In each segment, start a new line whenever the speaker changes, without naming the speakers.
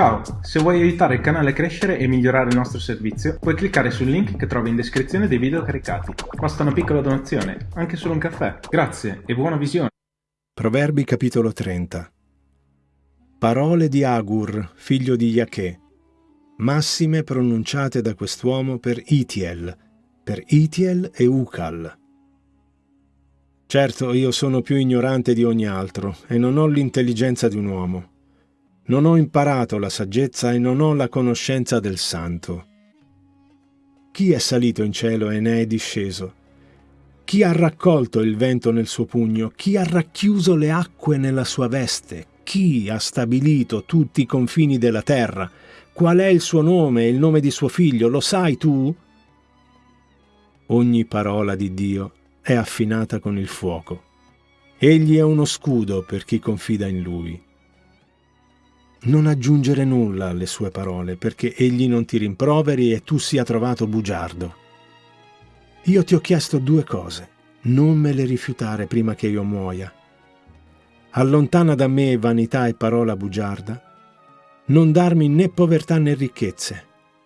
Ciao, se vuoi aiutare il canale a crescere e migliorare il nostro servizio, puoi cliccare sul link che trovi in descrizione dei video caricati. Basta una piccola donazione, anche solo un caffè. Grazie e buona visione.
Proverbi capitolo 30 Parole di Agur, figlio di Yachè, massime pronunciate da quest'uomo per Itiel, per Itiel e Ucal. Certo, io sono più ignorante di ogni altro e non ho l'intelligenza di un uomo. Non ho imparato la saggezza e non ho la conoscenza del santo. Chi è salito in cielo e ne è disceso? Chi ha raccolto il vento nel suo pugno? Chi ha racchiuso le acque nella sua veste? Chi ha stabilito tutti i confini della terra? Qual è il suo nome e il nome di suo figlio? Lo sai tu? Ogni parola di Dio è affinata con il fuoco. Egli è uno scudo per chi confida in lui. Non aggiungere nulla alle sue parole, perché egli non ti rimproveri e tu sia trovato bugiardo. Io ti ho chiesto due cose, non me le rifiutare prima che io muoia. Allontana da me vanità e parola bugiarda, non darmi né povertà né ricchezze.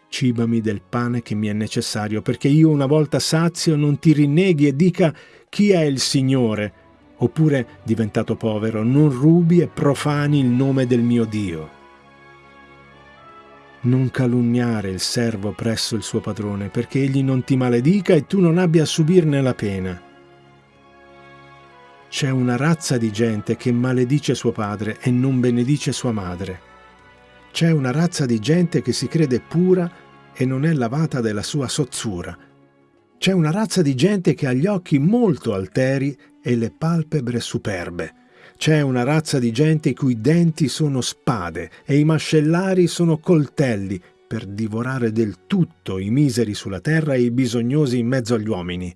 Cibami del pane che mi è necessario, perché io una volta sazio non ti rinneghi e dica chi è il Signore, oppure, diventato povero, non rubi e profani il nome del mio Dio. Non calunniare il servo presso il suo padrone, perché egli non ti maledica e tu non abbia a subirne la pena. C'è una razza di gente che maledice suo padre e non benedice sua madre. C'è una razza di gente che si crede pura e non è lavata della sua sozzura. C'è una razza di gente che ha gli occhi molto alteri e le palpebre superbe. C'è una razza di gente i cui denti sono spade e i mascellari sono coltelli per divorare del tutto i miseri sulla terra e i bisognosi in mezzo agli uomini.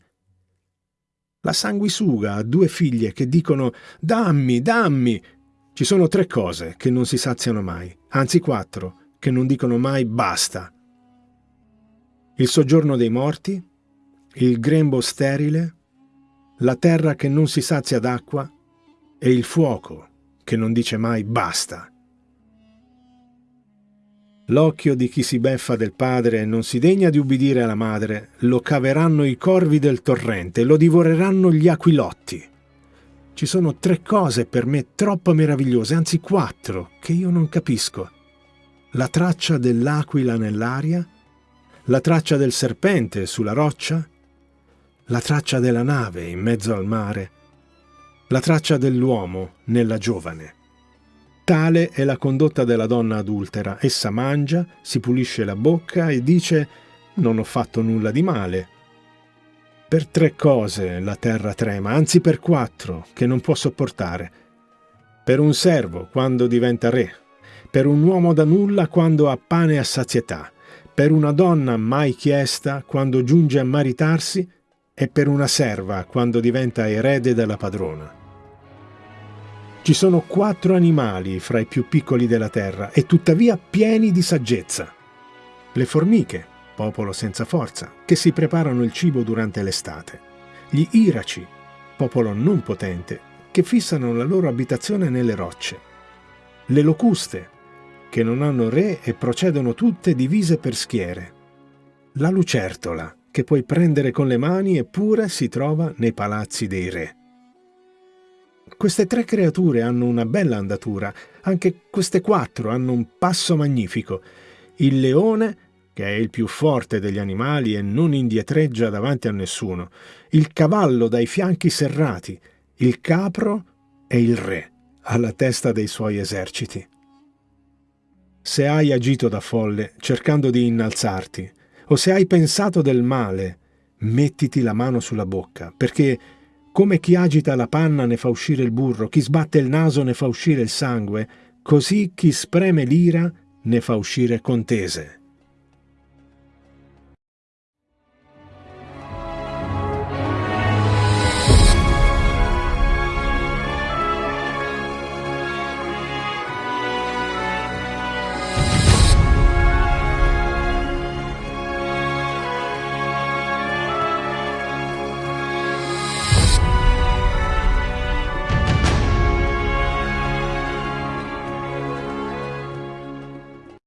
La sanguisuga ha due figlie che dicono «Dammi, dammi!» Ci sono tre cose che non si saziano mai, anzi quattro, che non dicono mai «basta». Il soggiorno dei morti, il grembo sterile, la terra che non si sazia d'acqua e il fuoco che non dice mai basta. L'occhio di chi si beffa del padre e non si degna di ubbidire alla madre, lo caveranno i corvi del torrente, lo divoreranno gli aquilotti. Ci sono tre cose per me troppo meravigliose, anzi quattro, che io non capisco. La traccia dell'aquila nell'aria, la traccia del serpente sulla roccia, la traccia della nave in mezzo al mare, la traccia dell'uomo nella giovane. Tale è la condotta della donna adultera. Essa mangia, si pulisce la bocca e dice «Non ho fatto nulla di male». Per tre cose la terra trema, anzi per quattro, che non può sopportare. Per un servo quando diventa re, per un uomo da nulla quando ha pane a sazietà, per una donna mai chiesta quando giunge a maritarsi e per una serva quando diventa erede della padrona. Ci sono quattro animali fra i più piccoli della terra e tuttavia pieni di saggezza. Le formiche, popolo senza forza, che si preparano il cibo durante l'estate. Gli iraci, popolo non potente, che fissano la loro abitazione nelle rocce. Le locuste, che non hanno re e procedono tutte divise per schiere. La lucertola, che puoi prendere con le mani eppure si trova nei palazzi dei re. Queste tre creature hanno una bella andatura, anche queste quattro hanno un passo magnifico. Il leone, che è il più forte degli animali e non indietreggia davanti a nessuno, il cavallo dai fianchi serrati, il capro e il re alla testa dei suoi eserciti. Se hai agito da folle cercando di innalzarti, o se hai pensato del male, mettiti la mano sulla bocca, perché come chi agita la panna ne fa uscire il burro, chi sbatte il naso ne fa uscire il sangue, così chi spreme l'ira ne fa uscire contese.